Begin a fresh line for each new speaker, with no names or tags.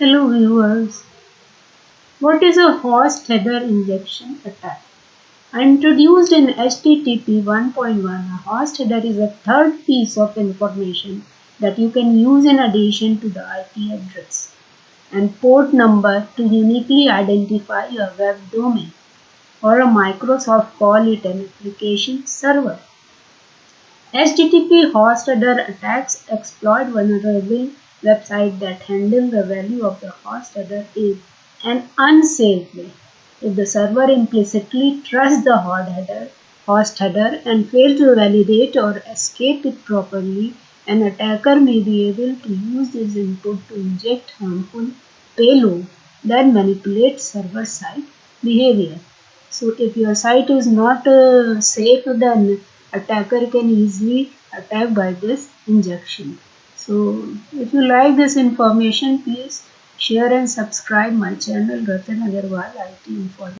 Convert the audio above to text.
Hello viewers. What is a host header injection attack? Introduced in HTTP 1.1, a host header is a third piece of information that you can use in addition to the IP address and port number to uniquely identify your web domain or a Microsoft call it an application server. HTTP host header attacks exploit vulnerable website that handle the value of the host header in an unsafe way. If the server implicitly trusts the host header, host header and fails to validate or escape it properly, an attacker may be able to use this input to inject harmful payload that manipulates server-side behavior. So if your site is not uh, safe, then attacker can easily attack by this injection. So if you like this information, please share and subscribe my channel Ratan Agarwal IT Information.